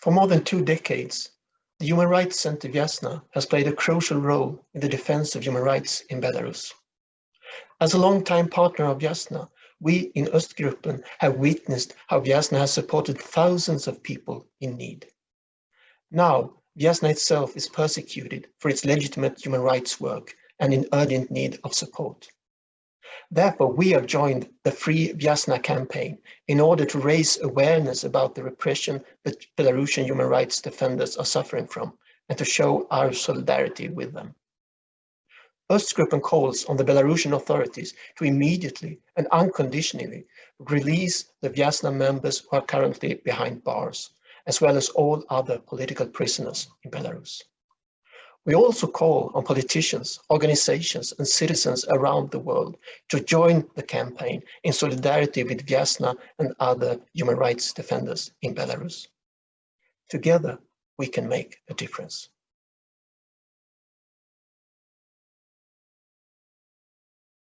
For more than two decades, the Human Rights Center Viasna has played a crucial role in the defense of human rights in Belarus. As a long-time partner of Viasna, we in Östgruppen have witnessed how Viasna has supported thousands of people in need. Now, Viasna itself is persecuted for its legitimate human rights work and in urgent need of support. Therefore, we have joined the Free Viasna campaign in order to raise awareness about the repression that Belarusian human rights defenders are suffering from and to show our solidarity with them. Östgruppen calls on the Belarusian authorities to immediately and unconditionally release the Viasna members who are currently behind bars, as well as all other political prisoners in Belarus. We also call on politicians, organizations and citizens around the world to join the campaign in solidarity with Viasna and other human rights defenders in Belarus. Together, we can make a difference.